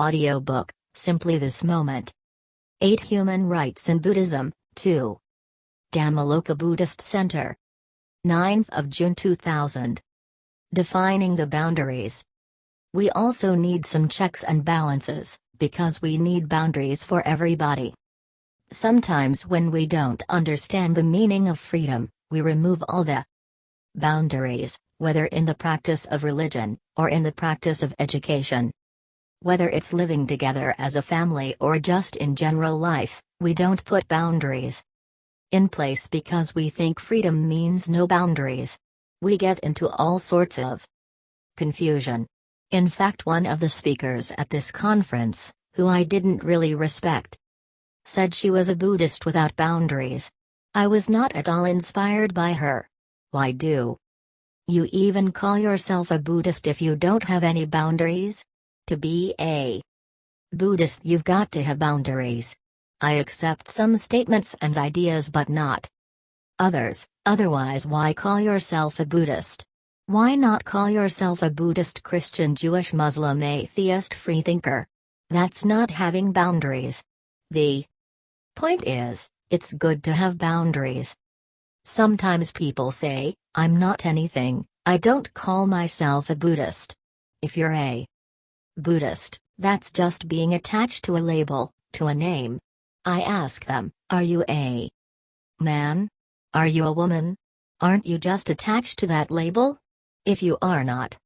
Audiobook Simply This Moment. 8 Human Rights in Buddhism, 2. Dhammaloka Buddhist Center. 9th of June 2000. Defining the boundaries. We also need some checks and balances, because we need boundaries for everybody. Sometimes when we don't understand the meaning of freedom, we remove all the boundaries, whether in the practice of religion, or in the practice of education. Whether it's living together as a family or just in general life, we don't put boundaries in place because we think freedom means no boundaries. We get into all sorts of confusion. In fact, one of the speakers at this conference, who I didn't really respect, said she was a Buddhist without boundaries. I was not at all inspired by her. Why do you even call yourself a Buddhist if you don't have any boundaries? To be a Buddhist, you've got to have boundaries. I accept some statements and ideas but not others, otherwise, why call yourself a Buddhist? Why not call yourself a Buddhist, Christian, Jewish, Muslim, atheist, freethinker? That's not having boundaries. The point is, it's good to have boundaries. Sometimes people say, I'm not anything, I don't call myself a Buddhist. If you're a Buddhist, that's just being attached to a label, to a name. I ask them, are you a man? Are you a woman? Aren't you just attached to that label? If you are not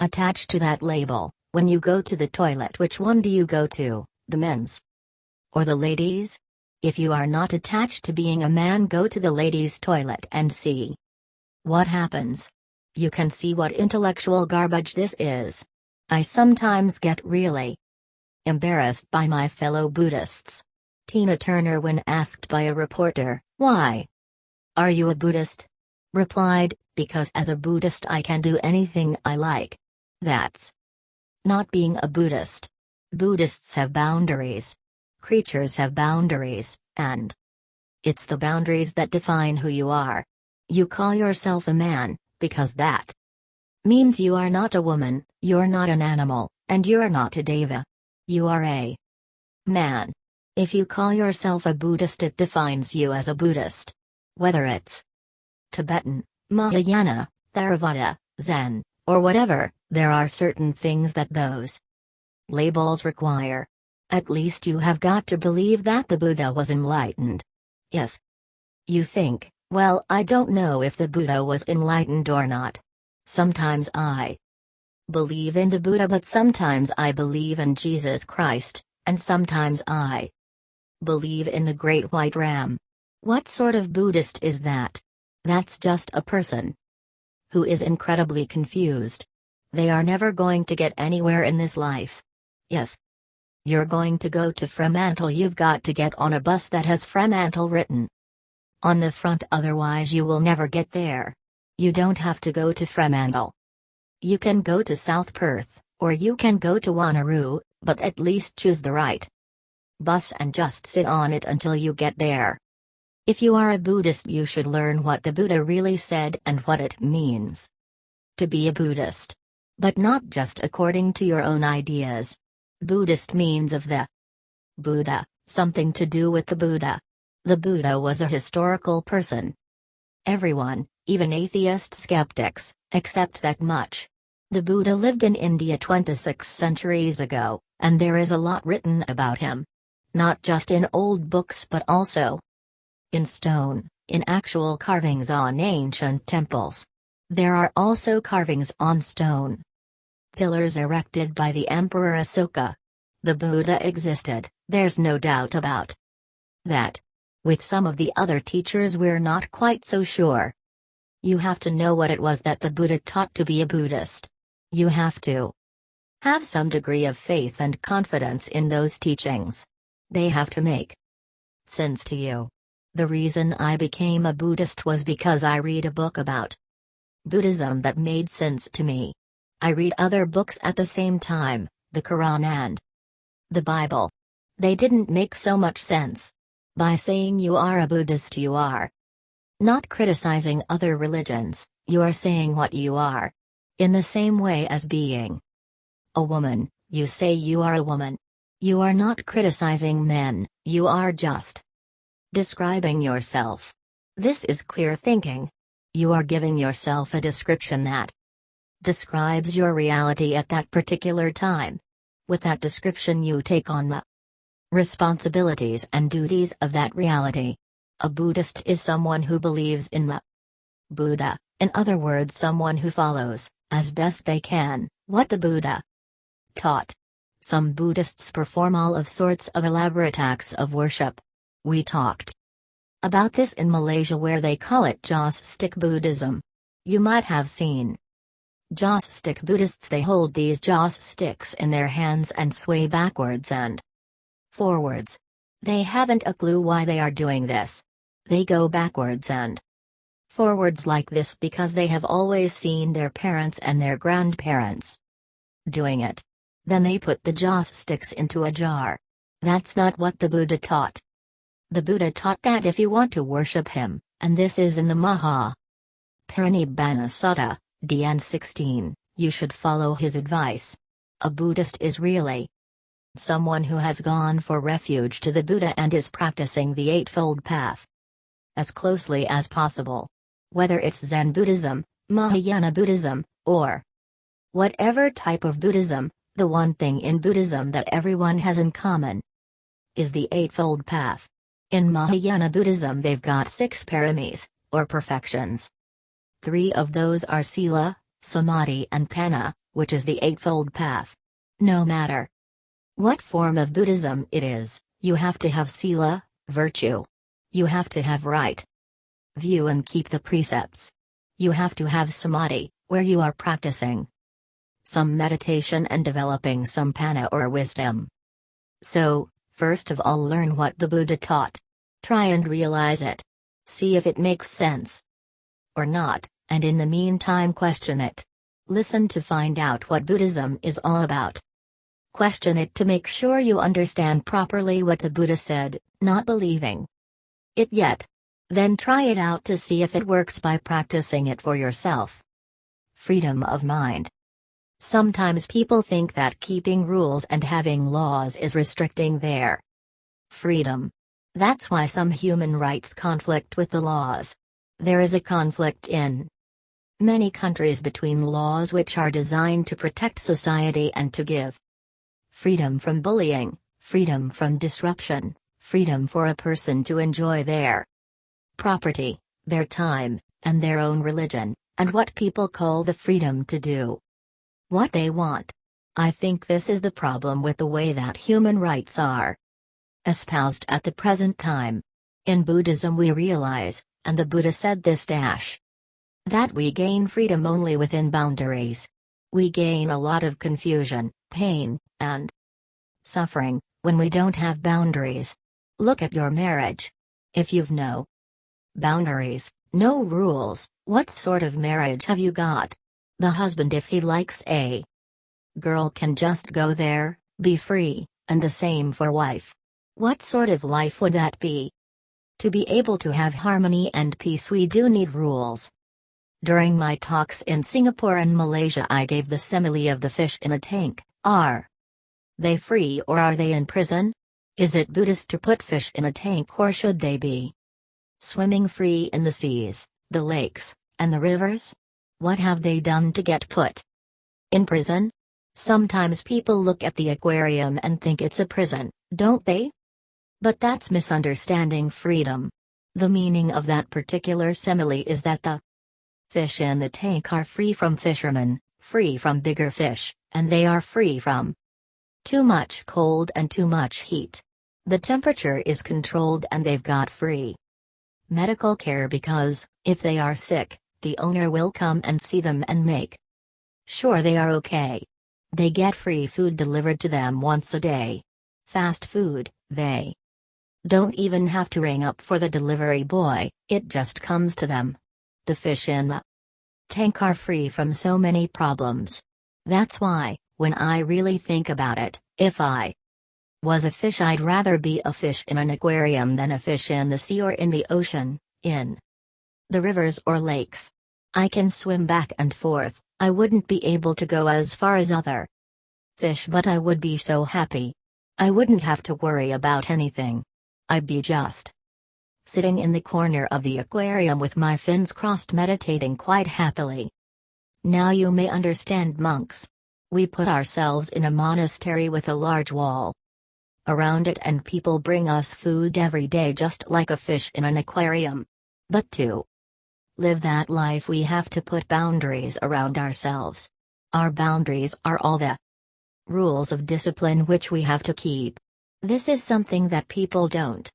attached to that label, when you go to the toilet, which one do you go to, the men's or the ladies? If you are not attached to being a man, go to the ladies' toilet and see what happens. You can see what intellectual garbage this is. I sometimes get really embarrassed by my fellow Buddhists. Tina Turner, when asked by a reporter, Why? Are you a Buddhist? replied, Because as a Buddhist I can do anything I like. That's not being a Buddhist. Buddhists have boundaries. Creatures have boundaries, and it's the boundaries that define who you are. You call yourself a man, because that means you are not a woman, you're not an animal, and you're not a deva. You are a man. If you call yourself a Buddhist, it defines you as a Buddhist. Whether it's Tibetan, Mahayana, Theravada, Zen, or whatever, there are certain things that those labels require. At least you have got to believe that the Buddha was enlightened. If you think, well, I don't know if the Buddha was enlightened or not. Sometimes I believe in the Buddha, but sometimes I believe in Jesus Christ, and sometimes I believe in the Great White Ram. What sort of Buddhist is that? That's just a person who is incredibly confused. They are never going to get anywhere in this life. If you're going to go to Fremantle, you've got to get on a bus that has Fremantle written on the front, otherwise, you will never get there. You don't have to go to Fremantle. You can go to South Perth, or you can go to Wanneroo, but at least choose the right bus and just sit on it until you get there. If you are a Buddhist, you should learn what the Buddha really said and what it means to be a Buddhist. But not just according to your own ideas. Buddhist means of the Buddha, something to do with the Buddha. The Buddha was a historical person. Everyone, even atheist skeptics, accept that much. The Buddha lived in India 26 centuries ago, and there is a lot written about him. Not just in old books but also in stone, in actual carvings on ancient temples. There are also carvings on stone. Pillars erected by the Emperor Asoka. The Buddha existed, there's no doubt about that. With some of the other teachers, we're not quite so sure. You have to know what it was that the Buddha taught to be a Buddhist. You have to have some degree of faith and confidence in those teachings. They have to make sense to you. The reason I became a Buddhist was because I read a book about Buddhism that made sense to me. I read other books at the same time, the Quran and the Bible. They didn't make so much sense. By saying you are a Buddhist, you are not criticizing other religions, you are saying what you are. In the same way as being a woman, You say you are a woman. You are not criticizing men, you are just describing yourself. This is clear thinking. You are giving yourself a description that describes your reality at that particular time. With that description, you take on the responsibilities and duties of that reality. A Buddhist is someone who believes in the Buddha, in other words, someone who follows, as best they can, what the Buddha taught. Some Buddhists perform all of sorts of elaborate acts of worship. We talked about this in Malaysia where they call it Joss stick Buddhism. You might have seen Joss stick Buddhists they hold these Joss sticks in their hands and sway backwards and forwards. They haven't a clue why they are doing this. They go backwards and forwards like this because they have always seen their parents and their grandparents doing it. Then they put the joss sticks into a jar. That's not what the Buddha taught. The Buddha taught that if you want to worship him, and this is in the Maha Parinibbana Sutta, DN 16, you should follow his advice. A Buddhist is really someone who has gone for refuge to the Buddha and is practicing the Eightfold Path as closely as possible. Whether it's Zen Buddhism, Mahayana Buddhism, or whatever type of Buddhism, the one thing in Buddhism that everyone has in common is the Eightfold Path. In Mahayana Buddhism, they've got six paramis, or perfections. Three of those are Sila, Samadhi, and Panna, which is the Eightfold Path. No matter what form of Buddhism it is, you have to have Sila, virtue. You have to have right view and keep the precepts. You have to have Samadhi, where you are practicing some meditation and developing some panna or wisdom. So, first of all, learn what the Buddha taught. Try and realize it. See if it makes sense or not, and in the meantime, question it. Listen to find out what Buddhism is all about. Question it to make sure you understand properly what the Buddha said, not believing it yet. Then try it out to see if it works by practicing it for yourself. Freedom of mind. Sometimes people think that keeping rules and having laws is restricting their freedom. That's why some human rights conflict with the laws. There is a conflict in many countries between laws which are designed to protect society and to give freedom from bullying, freedom from disruption, freedom for a person to enjoy their property, their time, and their own religion, and what people call the freedom to do what they want. I think this is the problem with the way that human rights are espoused at the present time. In Buddhism, we realize, and the Buddha said this dash, that we gain freedom only within boundaries. We gain a lot of confusion, pain, and suffering when we don't have boundaries. Look at your marriage. If you've no boundaries, no rules, what sort of marriage have you got? The husband if he likes a girl can just go there, be free, and the same for wife. What sort of life would that be? To be able to have harmony and peace we do need rules. During my talks in Singapore and Malaysia I gave the simile of the fish in a tank, are they free or are they in prison? Is it Buddhist to put fish in a tank or should they be swimming free in the seas, the lakes, and the rivers? What have they done to get put in prison? Sometimes people look at the aquarium and think it's a prison, don't they? But that's misunderstanding freedom. The meaning of that particular simile is that the fish in the tank are free from fishermen, free from bigger fish, and they are free from too much cold and too much heat. The temperature is controlled and they've got free medical care because, if they are sick, the owner will come and see them and make sure they are okay. They get free food delivered to them once a day. Fast food, they don't even have to ring up for the delivery boy, it just comes to them. The fish in the tank are free from so many problems. That's why, when I really think about it, if I was a fish, I'd rather be a fish in an aquarium than a fish in the sea or in the ocean, in the rivers or lakes. I can swim back and forth, I wouldn't be able to go as far as other fish, but I would be so happy. I wouldn't have to worry about anything. I'd be just sitting in the corner of the aquarium with my fins crossed, meditating quite happily. Now you may understand monks. We put ourselves in a monastery with a large wall around it, and people bring us food every day just like a fish in an aquarium. But to live that life, we have to put boundaries around ourselves. Our boundaries are all the rules of discipline which we have to keep. This is something that people don't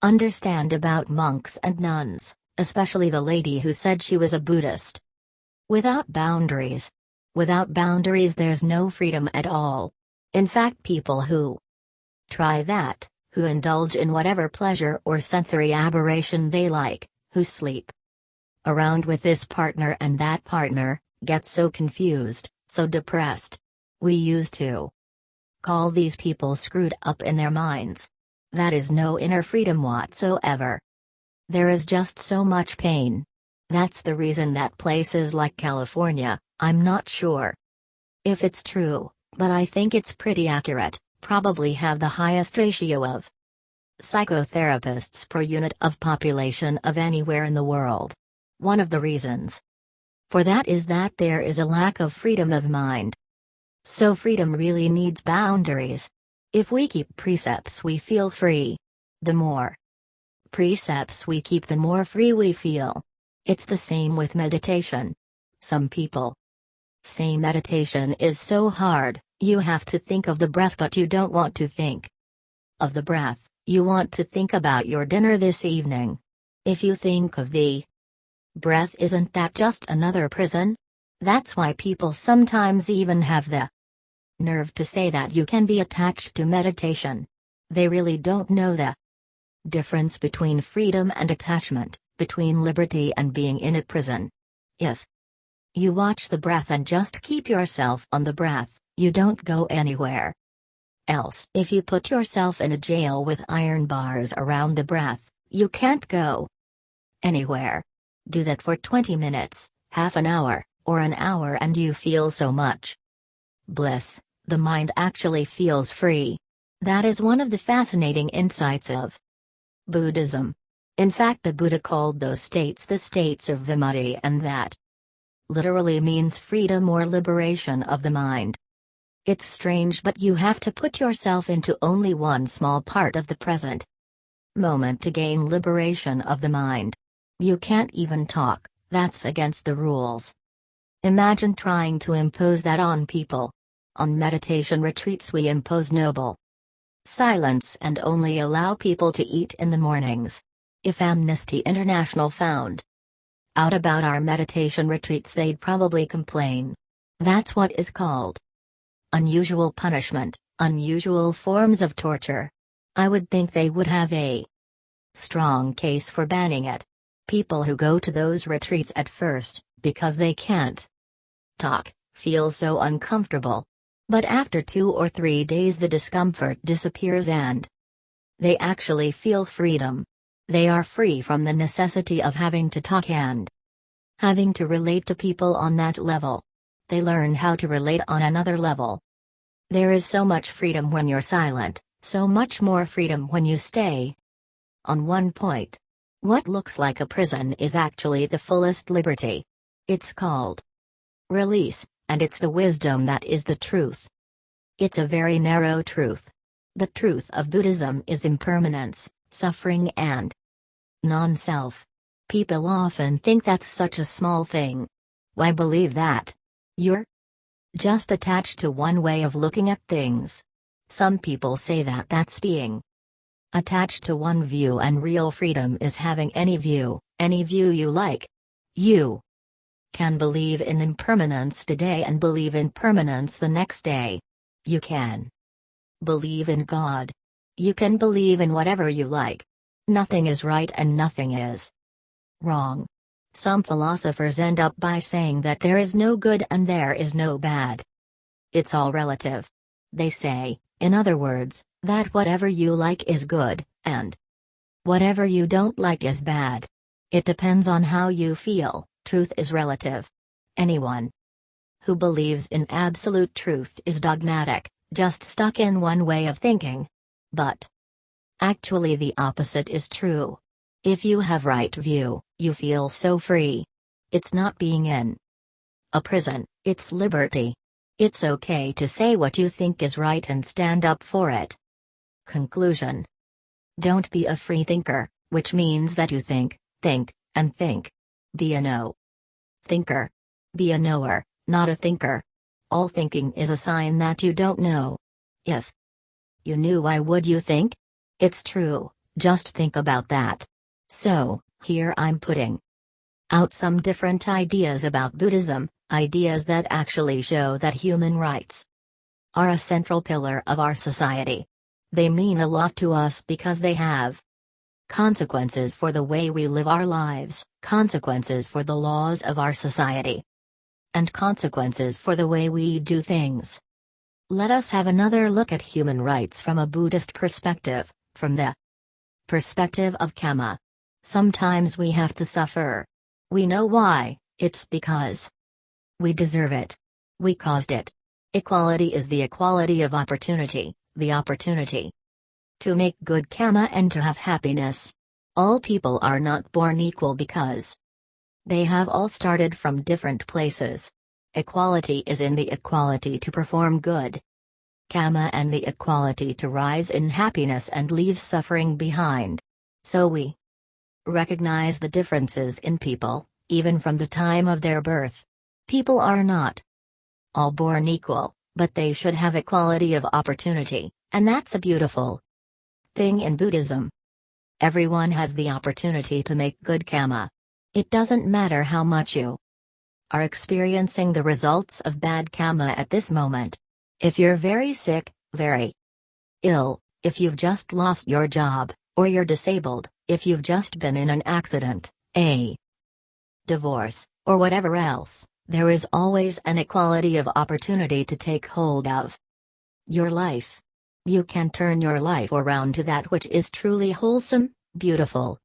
understand about monks and nuns, especially the lady who said she was a Buddhist. Without boundaries. Without boundaries, there's no freedom at all. In fact, people who try that, who indulge in whatever pleasure or sensory aberration they like, who sleep around with this partner and that partner, get so confused, so depressed. We used to call these people screwed up in their minds. That is no inner freedom whatsoever. There is just so much pain, that's the reason that places like California, I'm not sure if it's true, but I think it's pretty accurate, probably have the highest ratio of psychotherapists per unit of population of anywhere in the world. One of the reasons for that is that there is a lack of freedom of mind. So freedom really needs boundaries. If we keep precepts, we feel free. The more precepts we keep, the more free we feel. It's the same with meditation. Some people say meditation is so hard, you have to think of the breath, but you don't want to think of the breath, you want to think about your dinner this evening. If you think of the breath, isn't that just another prison? That's why people sometimes even have the nerve to say that you can be attached to meditation. They really don't know the difference between freedom and attachment between liberty and being in a prison. If you watch the breath and just keep yourself on the breath, you don't go anywhere. Else, if you put yourself in a jail with iron bars around the breath, you can't go anywhere. Do that for 20 minutes, half an hour, or an hour, and you feel so much bliss, the mind actually feels free. That is one of the fascinating insights of Buddhism. In fact, the Buddha called those states the states of vimutti, and that literally means freedom or liberation of the mind. It's strange, but you have to put yourself into only one small part of the present moment to gain liberation of the mind. You can't even talk, that's against the rules. Imagine trying to impose that on people. On meditation retreats, we impose noble silence and only allow people to eat in the mornings. If Amnesty International found out about our meditation retreats, they'd probably complain. That's what is called unusual punishment, unusual forms of torture. I would think they would have a strong case for banning it. People who go to those retreats at first, because they can't talk, feel so uncomfortable. But after two or three days, the discomfort disappears and they actually feel freedom. They are free from the necessity of having to talk and having to relate to people on that level. They learn how to relate on another level. There is so much freedom when you're silent, so much more freedom when you stay. On one point, what looks like a prison is actually the fullest liberty. It's called release, and it's the wisdom that is the truth. It's a very narrow truth. The truth of Buddhism is impermanence, suffering, and non self. People often think that's such a small thing. Why believe that? You're just attached to one way of looking at things. Some people say that that's being attached to one view, and real freedom is having any view, any view you like. You can believe in impermanence today and believe in permanence the next day. You can believe in God, you can believe in whatever you like. Nothing is right and nothing is wrong. Some philosophers end up by saying that there is no good and there is no bad. It's all relative. They say, in other words, that whatever you like is good, and whatever you don't like is bad. It depends on how you feel, truth is relative. Anyone who believes in absolute truth is dogmatic, just stuck in one way of thinking. But actually, the opposite is true. If you have right view, you feel so free. It's not being in a prison, it's liberty. It's okay to say what you think is right and stand up for it. Conclusion Don't be a free thinker, which means that you think, think, and think. Be a no thinker. Be a knower, not a thinker. All thinking is a sign that you don't know. If you knew, why would you think? It's true, just think about that. So, here I'm putting out some different ideas about Buddhism, ideas that actually show that human rights are a central pillar of our society. They mean a lot to us because they have consequences for the way we live our lives, consequences for the laws of our society, and consequences for the way we do things. Let us have another look at human rights from a Buddhist perspective, from the perspective of Kamma. Sometimes we have to suffer. We know why, it's because we deserve it. We caused it. Equality is the equality of opportunity, the opportunity to make good kamma and to have happiness. All people are not born equal because they have all started from different places. Equality is in the equality to perform good. Kamma and the equality to rise in happiness and leave suffering behind. So we recognize the differences in people, even from the time of their birth. People are not all born equal, but they should have equality of opportunity, and that's a beautiful thing in Buddhism. Everyone has the opportunity to make good kamma. It doesn't matter how much you are experiencing the results of bad karma at this moment. If you're very sick, very ill, if you've just lost your job, or you're disabled, if you've just been in an accident, a divorce, or whatever else, there is always an equality of opportunity to take hold of your life. You can turn your life around to that which is truly wholesome, beautiful,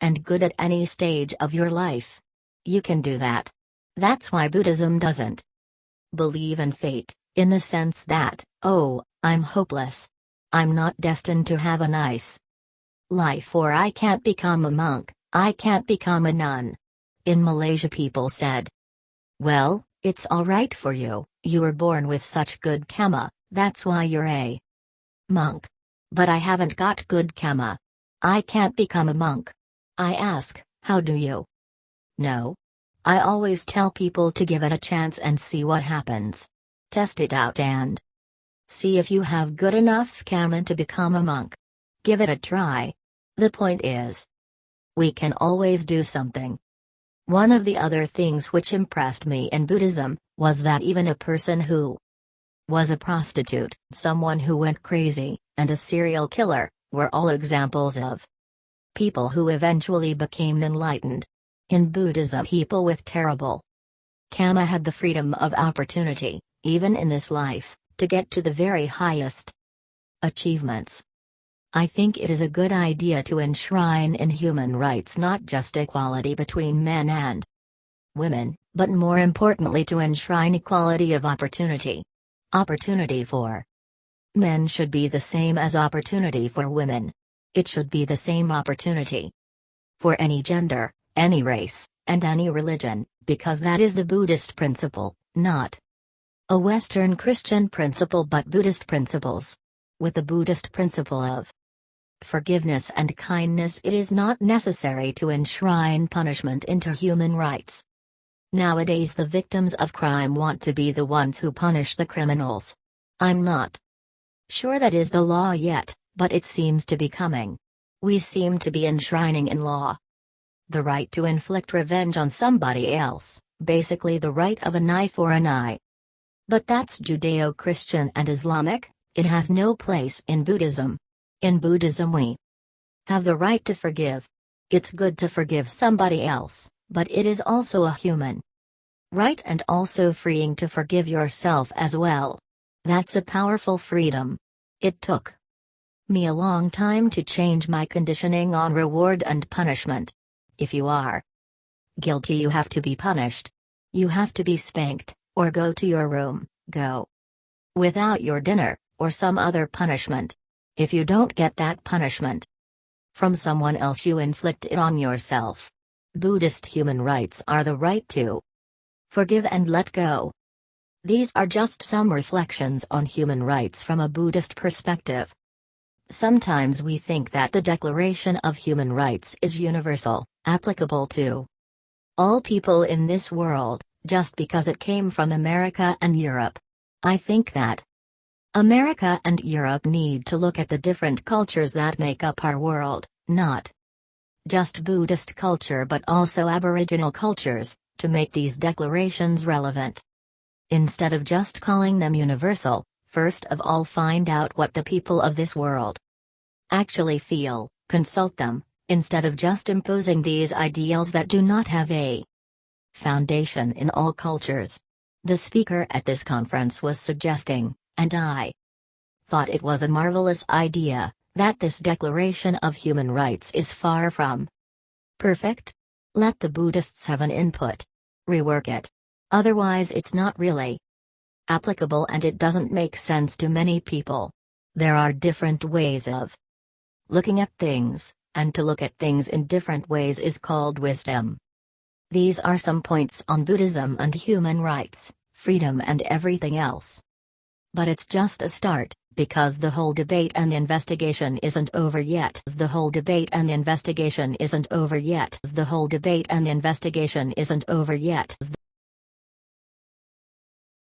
and good at any stage of your life. You can do that. That's why Buddhism doesn't believe in fate, in the sense that, oh, I'm hopeless. I'm not destined to have a nice life or I can't become a monk, I can't become a nun. In Malaysia, people said, Well, it's alright for you, you were born with such good karma, that's why you're a Monk. But I haven't got good karma. I can't become a monk. I ask, how do you? No. I always tell people to give it a chance and see what happens. Test it out and see if you have good enough kamma to become a monk. Give it a try. The point is, we can always do something. One of the other things which impressed me in Buddhism was that even a person who was a prostitute, someone who went crazy, and a serial killer, were all examples of people who eventually became enlightened. In Buddhism, people with terrible kamma had the freedom of opportunity, even in this life, to get to the very highest achievements. I think it is a good idea to enshrine in human rights not just equality between men and women, but more importantly to enshrine equality of opportunity. Opportunity for men should be the same as opportunity for women. It should be the same opportunity for any gender, any race, and any religion, because that is the Buddhist principle, not a Western Christian principle but Buddhist principles. With the Buddhist principle of forgiveness and kindness, it is not necessary to enshrine punishment into human rights. Nowadays, the victims of crime want to be the ones who punish the criminals. I'm not sure that is the law yet, but it seems to be coming. We seem to be enshrining in law the right to inflict revenge on somebody else, basically the right of a knife or an eye. But that's Judeo Christian and Islamic, it has no place in Buddhism. In Buddhism, we have the right to forgive. It's good to forgive somebody else, but it is also a human right and also freeing to forgive yourself as well. That's a powerful freedom. It took me a long time to change my conditioning on reward and punishment. If you are guilty, you have to be punished. You have to be spanked, Or go to your room, go. Without your dinner, or some other punishment. If you don't get that punishment from someone else, you inflict it on yourself. Buddhist human rights are the right to forgive and let go. These are just some reflections on human rights from a Buddhist perspective. Sometimes we think that the Declaration of Human Rights is universal, applicable to all people in this world, just because it came from America and Europe. I think that America and Europe need to look at the different cultures that make up our world, not just Buddhist culture but also Aboriginal cultures, to make these declarations relevant. Instead of just calling them universal, first of all find out what the people of this world actually feel, consult them, instead of just imposing these ideals that do not have a foundation in all cultures. The speaker at this conference was suggesting, and I thought it was a marvelous idea, that this Declaration of Human Rights is far from perfect. Let the Buddhists have an input. Rework it. Otherwise, it's not really applicable and it doesn't make sense to many people. There are different ways of looking at things, and to look at things in different ways is called wisdom. These are some points on Buddhism and human rights, freedom, and everything else. But it's just a start, because the whole debate and investigation isn't over yet. The whole debate and investigation isn't over yet. The whole debate and investigation isn't over yet.